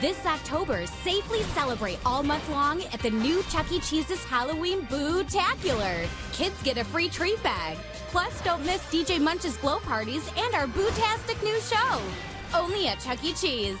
This October, safely celebrate all month long at the new Chuck E. Cheese's Halloween Boo-tacular. Kids get a free treat bag. Plus, don't miss DJ Munch's glow parties and our boo-tastic new show. Only at Chuck E. Cheese.